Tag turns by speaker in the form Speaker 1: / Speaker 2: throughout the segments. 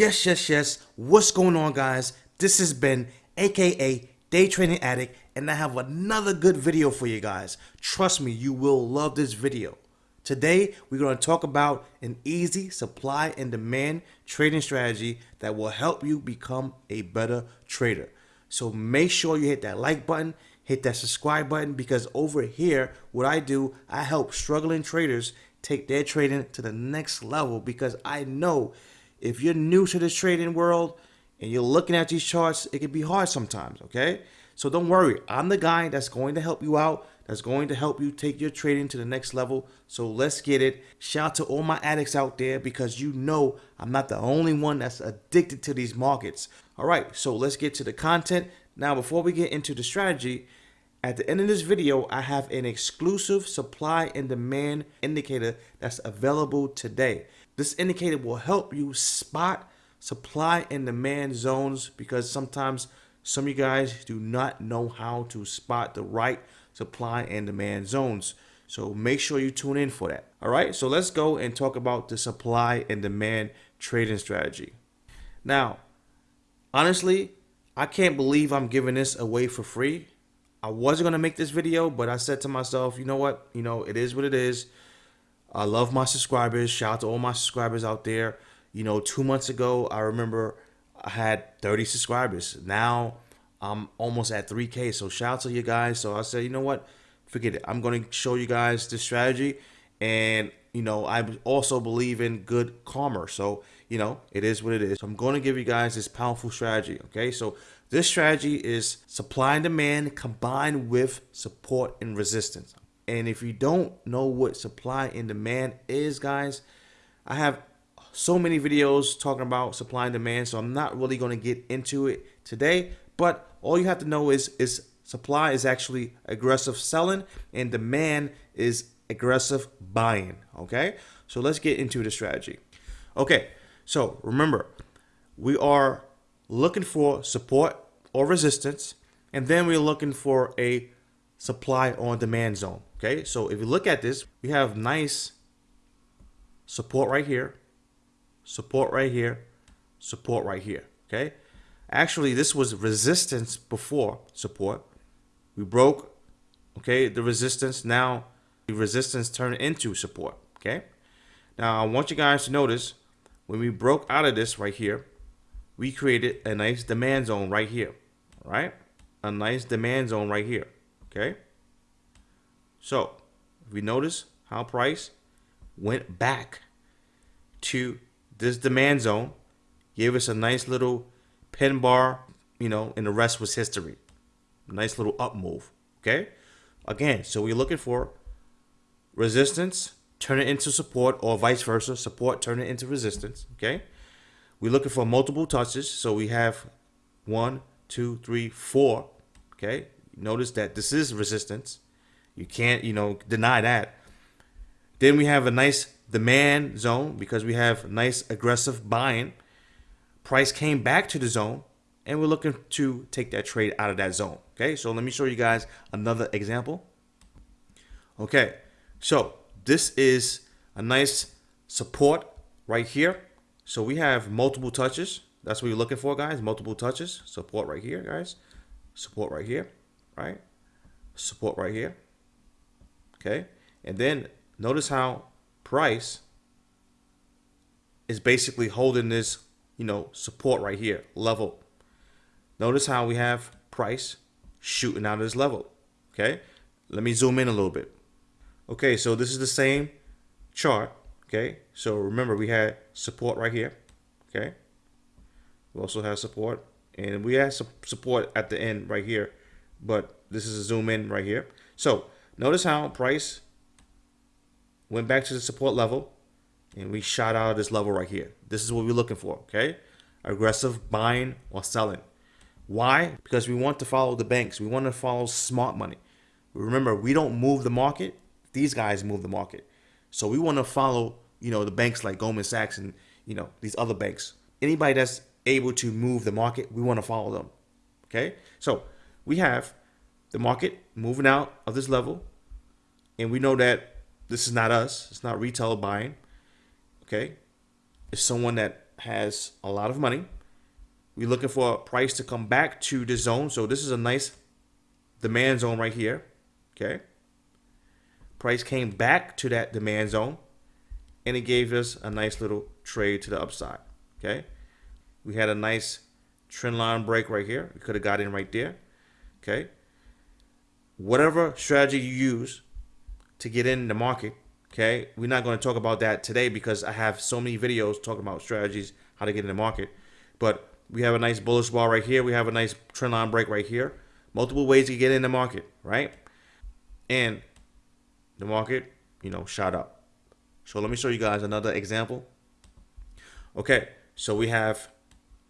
Speaker 1: Yes, yes, yes. What's going on, guys? This has been aka Day Trading Addict, and I have another good video for you guys. Trust me, you will love this video. Today, we're going to talk about an easy supply and demand trading strategy that will help you become a better trader. So make sure you hit that like button, hit that subscribe button, because over here, what I do, I help struggling traders take their trading to the next level because I know if you're new to this trading world and you're looking at these charts, it can be hard sometimes, okay? So don't worry, I'm the guy that's going to help you out, that's going to help you take your trading to the next level. So let's get it. Shout out to all my addicts out there because you know I'm not the only one that's addicted to these markets. All right, so let's get to the content. Now, before we get into the strategy, at the end of this video, I have an exclusive supply and demand indicator that's available today. This indicator will help you spot supply and demand zones because sometimes some of you guys do not know how to spot the right supply and demand zones. So make sure you tune in for that. All right, so let's go and talk about the supply and demand trading strategy. Now, honestly, I can't believe I'm giving this away for free. I wasn't going to make this video, but I said to myself, you know what? You know, it is what it is. I love my subscribers. Shout out to all my subscribers out there. You know, two months ago, I remember I had 30 subscribers. Now I'm almost at 3K. So shout out to you guys. So I said, you know what? Forget it. I'm going to show you guys this strategy. And, you know, I also believe in good karma. So, you know, it is what it is. So I'm going to give you guys this powerful strategy. Okay. So this strategy is supply and demand combined with support and resistance. And if you don't know what supply and demand is, guys, I have so many videos talking about supply and demand, so I'm not really going to get into it today. But all you have to know is is supply is actually aggressive selling and demand is aggressive buying. Okay, so let's get into the strategy. Okay, so remember, we are looking for support or resistance, and then we're looking for a supply on demand zone. Okay, so if you look at this, we have nice support right here, support right here, support right here. Okay, actually this was resistance before support. We broke, okay, the resistance. Now the resistance turned into support. Okay, now I want you guys to notice when we broke out of this right here, we created a nice demand zone right here, right? A nice demand zone right here. Okay. So if we notice how price went back to this demand zone, gave us a nice little pin bar, you know, and the rest was history. Nice little up move. Okay. Again, so we're looking for resistance, turn it into support, or vice versa. Support, turn it into resistance. Okay. We're looking for multiple touches. So we have one, two, three, four. Okay. Notice that this is resistance. You can't, you know, deny that. Then we have a nice demand zone because we have nice aggressive buying. Price came back to the zone and we're looking to take that trade out of that zone. Okay, so let me show you guys another example. Okay, so this is a nice support right here. So we have multiple touches. That's what you're looking for, guys. Multiple touches. Support right here, guys. Support right here, right? Support right here. Okay. And then notice how price is basically holding this, you know, support right here, level. Notice how we have price shooting out of this level. Okay. Let me zoom in a little bit. Okay. So this is the same chart. Okay. So remember we had support right here. Okay. We also have support and we have some support at the end right here, but this is a zoom in right here. So Notice how price went back to the support level and we shot out of this level right here. This is what we're looking for, okay? Aggressive buying or selling. Why? Because we want to follow the banks. We want to follow smart money. Remember, we don't move the market. These guys move the market. So we want to follow, you know, the banks like Goldman Sachs and, you know, these other banks. Anybody that's able to move the market, we want to follow them. Okay? So we have the market moving out of this level and we know that this is not us. It's not retail buying. Okay. It's someone that has a lot of money. We're looking for a price to come back to the zone. So this is a nice demand zone right here. Okay. Price came back to that demand zone and it gave us a nice little trade to the upside. Okay. We had a nice trend line break right here. We could have got in right there. Okay. Whatever strategy you use to get in the market, okay, we're not going to talk about that today because I have so many videos talking about strategies, how to get in the market. But we have a nice bullish bar right here. We have a nice trend line break right here. Multiple ways to get in the market, right? And the market, you know, shot up. So let me show you guys another example. Okay, so we have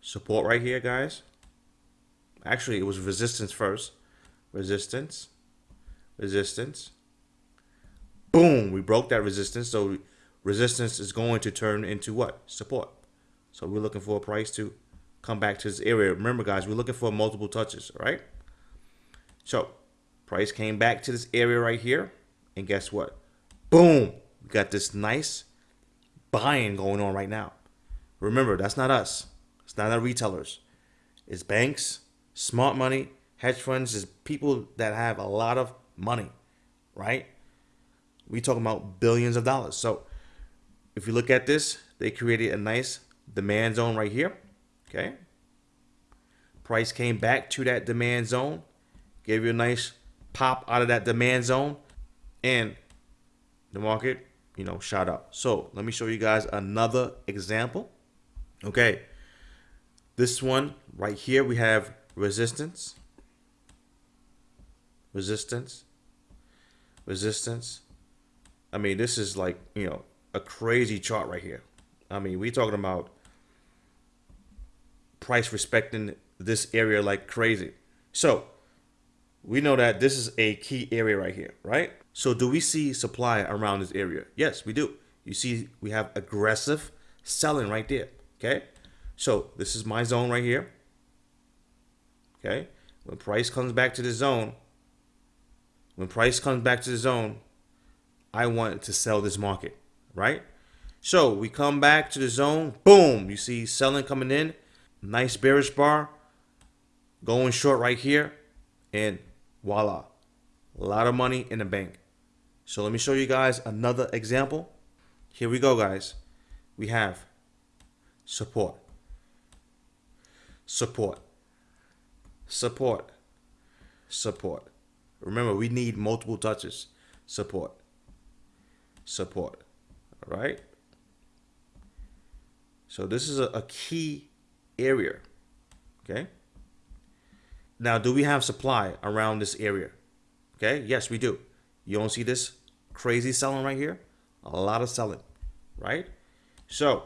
Speaker 1: support right here, guys. Actually, it was resistance first. Resistance, resistance. Boom, we broke that resistance. So resistance is going to turn into what? Support. So we're looking for a price to come back to this area. Remember, guys, we're looking for multiple touches, right? So price came back to this area right here. And guess what? Boom, we got this nice buying going on right now. Remember, that's not us. It's not our retailers. It's banks, smart money, hedge funds, is people that have a lot of money, right? We talking about billions of dollars. So if you look at this, they created a nice demand zone right here. Okay. Price came back to that demand zone, gave you a nice pop out of that demand zone, and the market, you know, shot up. So let me show you guys another example. Okay. This one right here, we have resistance, resistance, resistance. I mean, this is like, you know, a crazy chart right here. I mean, we're talking about price respecting this area like crazy. So we know that this is a key area right here, right? So do we see supply around this area? Yes, we do. You see, we have aggressive selling right there. Okay. So this is my zone right here. Okay. When price comes back to the zone, when price comes back to the zone, I want to sell this market, right? So we come back to the zone, boom, you see selling coming in, nice bearish bar, going short right here, and voila, a lot of money in the bank. So let me show you guys another example. Here we go, guys. We have support support, support, support. Remember, we need multiple touches. Support, support. Right. So this is a, a key area. Okay. Now, do we have supply around this area? Okay. Yes, we do. You don't see this crazy selling right here? A lot of selling, right? So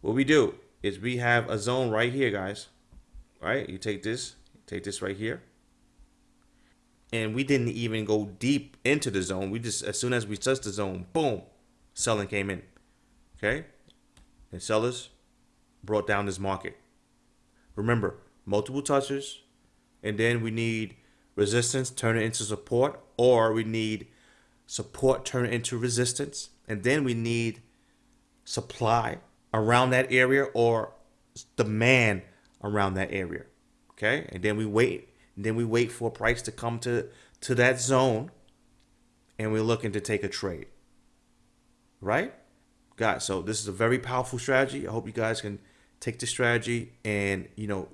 Speaker 1: what we do is we have a zone right here, guys right? You take this, take this right here. And we didn't even go deep into the zone. We just, as soon as we touched the zone, boom, selling came in. Okay? And sellers brought down this market. Remember, multiple touches, and then we need resistance, turn it into support, or we need support, turn it into resistance, and then we need supply around that area or demand around that area. Okay, and then we wait. Then we wait for a price to come to to that zone, and we're looking to take a trade. Right, guys. So this is a very powerful strategy. I hope you guys can take the strategy and you know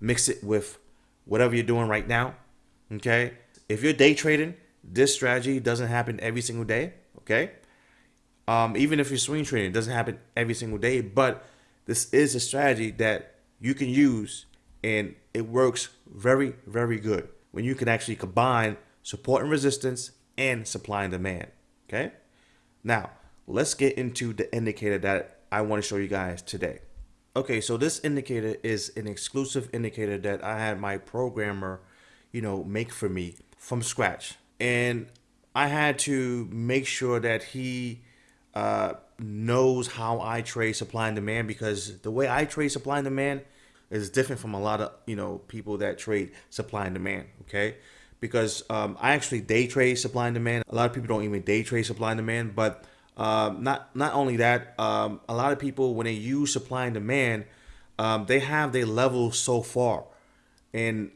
Speaker 1: mix it with whatever you're doing right now. Okay, if you're day trading, this strategy doesn't happen every single day. Okay, um, even if you're swing trading, it doesn't happen every single day. But this is a strategy that you can use and it works very, very good when you can actually combine support and resistance and supply and demand. Okay. Now let's get into the indicator that I want to show you guys today. Okay, so this indicator is an exclusive indicator that I had my programmer, you know, make for me from scratch. And I had to make sure that he uh, knows how I trade supply and demand because the way I trade supply and demand is different from a lot of you know people that trade supply and demand. Okay, because um, I actually day trade supply and demand. A lot of people don't even day trade supply and demand, but Um, not not only that, um, a lot of people when they use supply and demand, um, they have their levels so far, and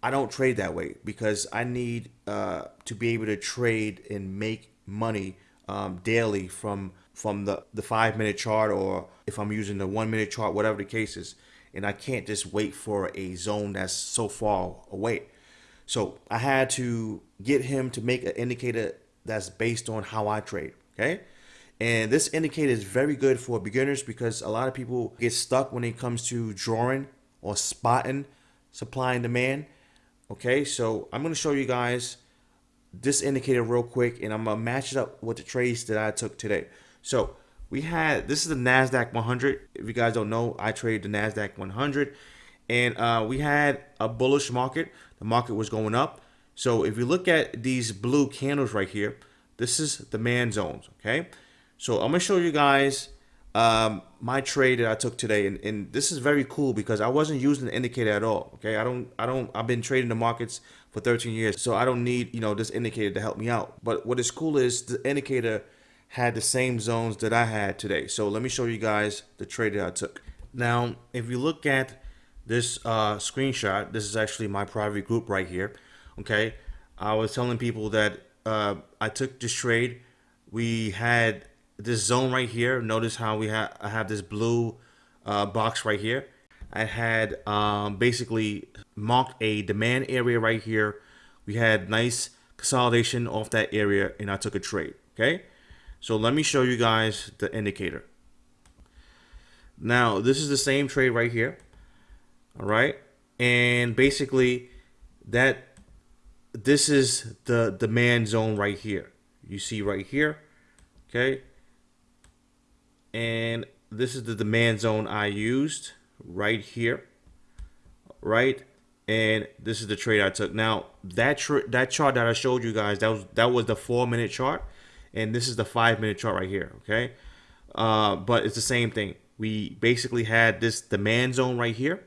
Speaker 1: I don't trade that way because I need uh, to be able to trade and make money um, daily from from the the five minute chart or if I'm using the one minute chart, whatever the case is, and I can't just wait for a zone that's so far away. So I had to get him to make an indicator that's based on how I trade. Okay. And this indicator is very good for beginners because a lot of people get stuck when it comes to drawing or spotting supply and demand. Okay, so I'm going to show you guys this indicator real quick and I'm going to match it up with the trades that I took today. So we had, this is the NASDAQ 100. If you guys don't know, I trade the NASDAQ 100 and uh, we had a bullish market. The market was going up. So if you look at these blue candles right here, this is demand zones, okay? So I'm gonna show you guys um, my trade that I took today, and, and this is very cool because I wasn't using the indicator at all. Okay, I don't, I don't, I've been trading the markets for 13 years, so I don't need you know this indicator to help me out. But what is cool is the indicator had the same zones that I had today. So let me show you guys the trade that I took. Now, if you look at this uh, screenshot, this is actually my private group right here. Okay, I was telling people that uh, I took this trade. We had this zone right here. Notice how we have I have this blue uh, box right here. I had um, basically marked a demand area right here. We had nice consolidation off that area and I took a trade. Okay. So let me show you guys the indicator. Now this is the same trade right here. All right. And basically that this is the demand zone right here. You see right here. Okay and this is the demand zone I used right here right and this is the trade I took now that that chart that I showed you guys that was that was the four minute chart and this is the five minute chart right here okay? Uh, but it's the same thing. We basically had this demand zone right here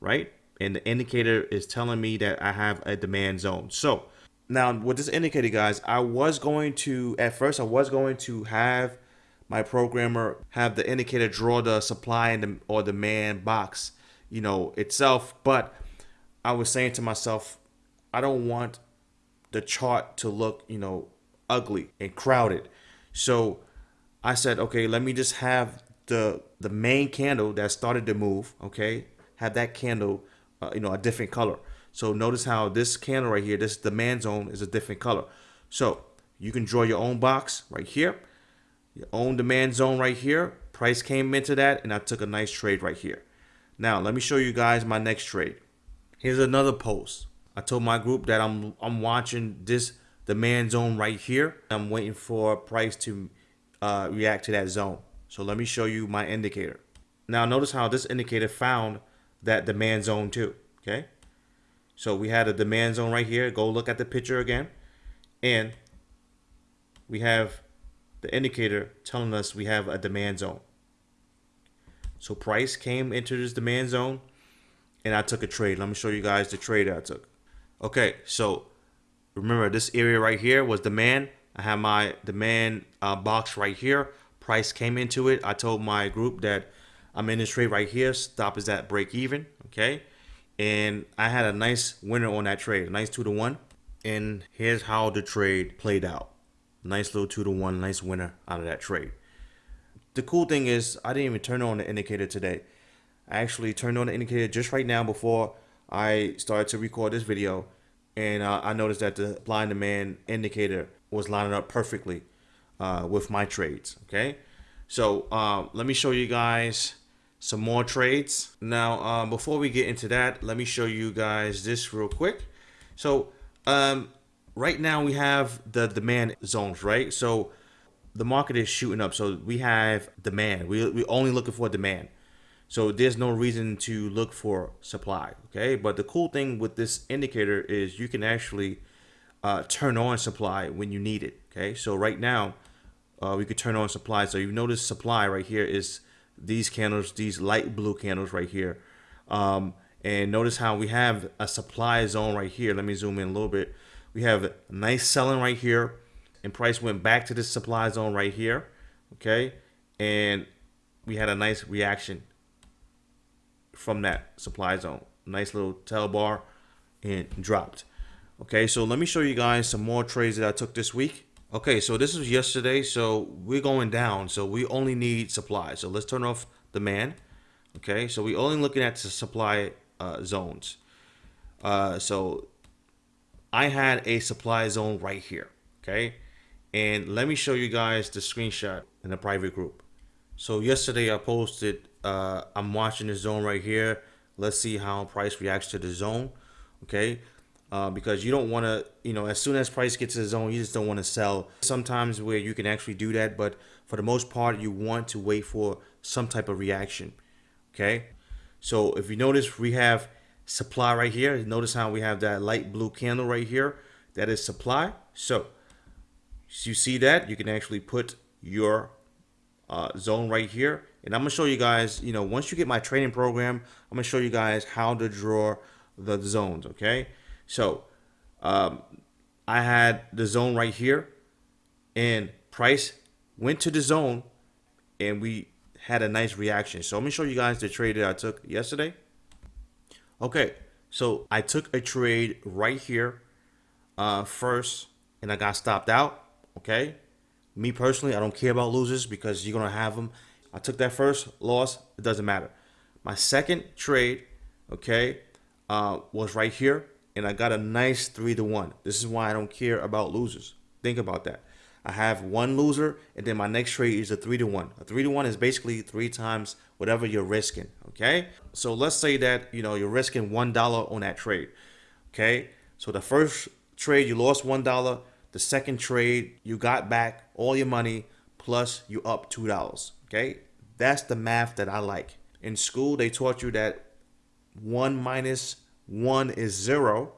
Speaker 1: right? And the indicator is telling me that I have a demand zone. So now with this indicator guys I was going to at first I was going to have my programmer have the indicator draw the supply and the, or demand box, you know, itself. But I was saying to myself, I don't want the chart to look, you know, ugly and crowded. So I said, okay, let me just have the the main candle that started to move, okay, have that candle, uh, you know, a different color. So notice how this candle right here, this demand zone is a different color. So you can draw your own box right here your own demand zone right here. Price came into that and I took a nice trade right here. Now, let me show you guys my next trade. Here's another post. I told my group that I'm I'm watching this demand zone right here. I'm waiting for price to uh, react to that zone. So let me show you my indicator. Now notice how this indicator found that demand zone too. Okay. So we had a demand zone right here. Go look at the picture again. And we have the indicator telling us we have a demand zone. So price came into this demand zone and I took a trade. Let me show you guys the trade I took. Okay, so remember this area right here was demand. I have my demand uh, box right here. Price came into it. I told my group that I'm in this trade right here. Stop is at break even. Okay. And I had a nice winner on that trade, a nice two to one. And here's how the trade played out. Nice little two to one, nice winner out of that trade. The cool thing is I didn't even turn on the indicator today. I actually turned on the indicator just right now before I started to record this video. And uh, I noticed that the blind demand indicator was lining up perfectly uh, with my trades. Okay. So uh, let me show you guys some more trades. Now, um, before we get into that, let me show you guys this real quick. So um, right now we have the demand zones, right? So the market is shooting up. So we have demand. We we only looking for demand. So there's no reason to look for supply. Okay. But the cool thing with this indicator is you can actually uh, turn on supply when you need it. Okay. So right now uh, we could turn on supply. So you notice supply right here is these candles, these light blue candles right here. Um, and notice how we have a supply zone right here. Let me zoom in a little bit. We have nice selling right here and price went back to this supply zone right here. okay, and we had a nice reaction from that supply zone. Nice little tail bar and dropped. Okay, so let me show you guys some more trades that I took this week. Okay, so this was yesterday, so we're going down, so we only need supply. So let's turn off demand. Okay, so we're only looking at the supply uh, zones. Uh, so I had a supply zone right here. Okay, and let me show you guys the screenshot in the private group. So yesterday I posted, uh, I'm watching the zone right here. Let's see how price reacts to the zone. Okay, uh, because you don't want to, you know, as soon as price gets to the zone, you just don't want to sell. Sometimes where you can actually do that, but for the most part, you want to wait for some type of reaction. Okay, so if you notice, we have supply right here. Notice how we have that light blue candle right here. That is supply. So, so you see that you can actually put your uh, zone right here. And I'm gonna show you guys, you know, once you get my training program, I'm gonna show you guys how to draw the zones. Okay. So um, I had the zone right here and price went to the zone and we had a nice reaction. So let me show you guys the trade that I took yesterday. Okay, so I took a trade right here uh, first and I got stopped out. Okay, me personally, I don't care about losers because you're gonna have them. I took that first loss, it doesn't matter. My second trade, okay, uh, was right here and I got a nice three to one. This is why I don't care about losers. Think about that. I have one loser, and then my next trade is a three to one. A three to one is basically three times whatever you're risking. Okay, so let's say that you know you're risking one dollar on that trade. Okay, so the first trade you lost one dollar. The second trade you got back all your money plus you up two dollars. Okay, that's the math that I like. In school, they taught you that one minus 1 is 0.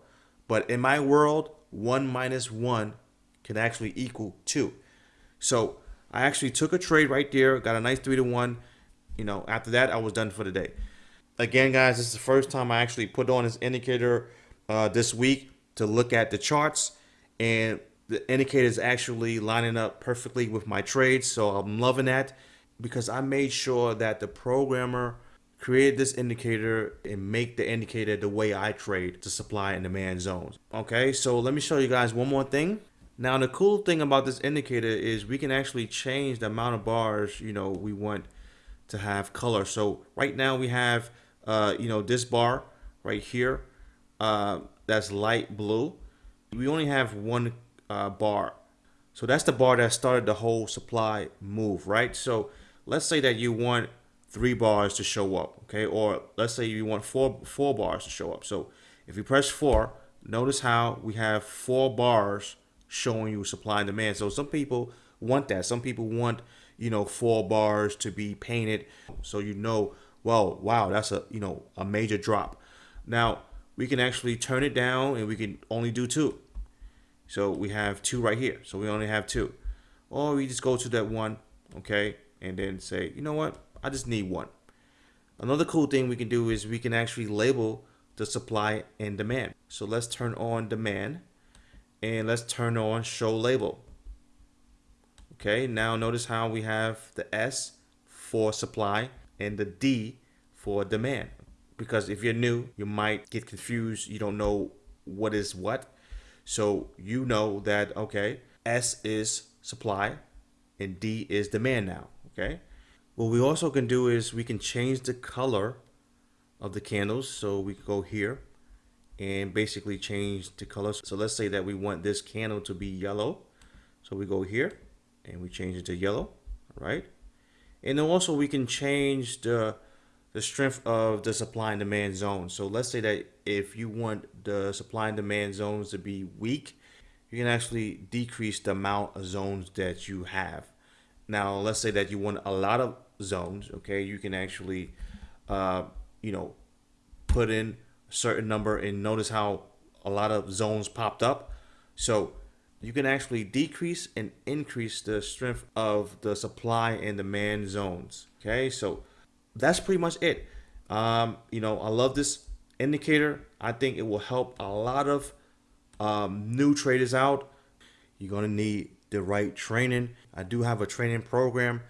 Speaker 1: But in my world, 1 minus 1 can actually equal 2. So I actually took a trade right there, got a nice 3 to 1. You know, after that, I was done for the day. Again, guys, this is the first time I actually put on this indicator uh, this week to look at the charts. And the indicator is actually lining up perfectly with my trades. So I'm loving that because I made sure that the programmer created this indicator and make the indicator the way I trade to supply and demand zones. Okay, so let me show you guys one more thing. Now the cool thing about this indicator is we can actually change the amount of bars, you know, we want to have color. So right now we have, uh, you know, this bar right here, uh, that's light blue. We only have one uh, bar. So that's the bar that started the whole supply move, right? So let's say that you want three bars to show up, okay? Or let's say you want four four bars to show up. So if you press four, notice how we have four bars showing you supply and demand. So some people want that. Some people want, you know, four bars to be painted so you know, well, wow, that's a, you know, a major drop. Now, we can actually turn it down and we can only do two. So we have two right here. So we only have two. Or we just go to that one, okay? And then say, you know what? I just need one. Another cool thing we can do is we can actually label the supply and demand. So let's turn on demand and let's turn on show label. Okay, now notice how we have the S for supply and the D for demand. Because if you're new, you might get confused. You don't know what is what. So you know that, okay, S is supply and D is demand now. Okay. What we also can do is we can change the color of the candles. So we go here and basically change the color. So let's say that we want this candle to be yellow. So we go here and we change it to yellow, right? And then also we can change the the strength of the supply and demand zone. So let's say that if you want the supply and demand zones to be weak, you can actually decrease the amount of zones that you have. Now, let's say that you want a lot of zones, okay? You can actually, uh, you know, put in a certain number and notice how a lot of zones popped up. So you can actually decrease and increase the strength of the supply and demand zones, okay? So that's pretty much it. Um, you know, I love this indicator. I think it will help a lot of um, new traders out. You're going to need the right training. I do have a training program.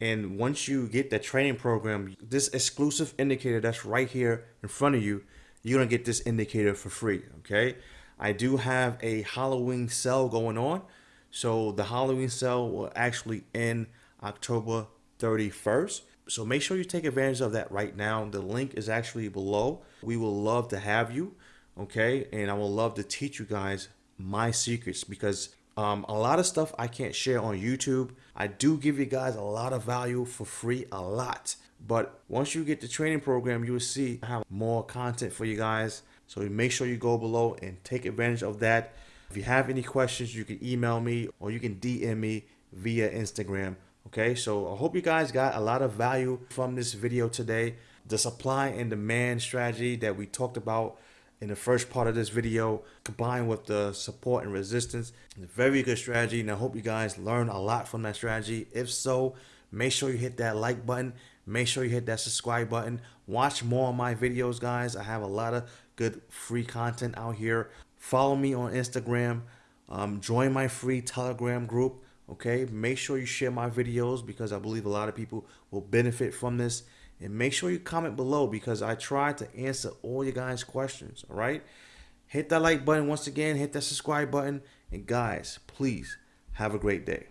Speaker 1: And once you get the training program, this exclusive indicator that's right here in front of you, you're gonna get this indicator for free, okay? I do have a Halloween sale going on. So the Halloween sale will actually end October 31st. So make sure you take advantage of that right now. The link is actually below. We will love to have you, okay? And I will love to teach you guys my secrets because um, a lot of stuff I can't share on YouTube. I do give you guys a lot of value for free, a lot. But once you get the training program, you will see I have more content for you guys. So make sure you go below and take advantage of that. If you have any questions, you can email me or you can DM me via Instagram. Okay, so I hope you guys got a lot of value from this video today. The supply and demand strategy that we talked about in the first part of this video combined with the support and resistance very good strategy and i hope you guys learn a lot from that strategy. If so make sure you hit that like button make sure you hit that subscribe button. Watch more of my videos guys. I have a lot of good free content out here. Follow me on instagram um, join my free telegram group okay? Make sure you share my videos because i believe a lot of people will benefit from this and make sure you comment below because i try to answer all your guys questions all right? Hit that like button once again hit that subscribe button. And guys please have a great day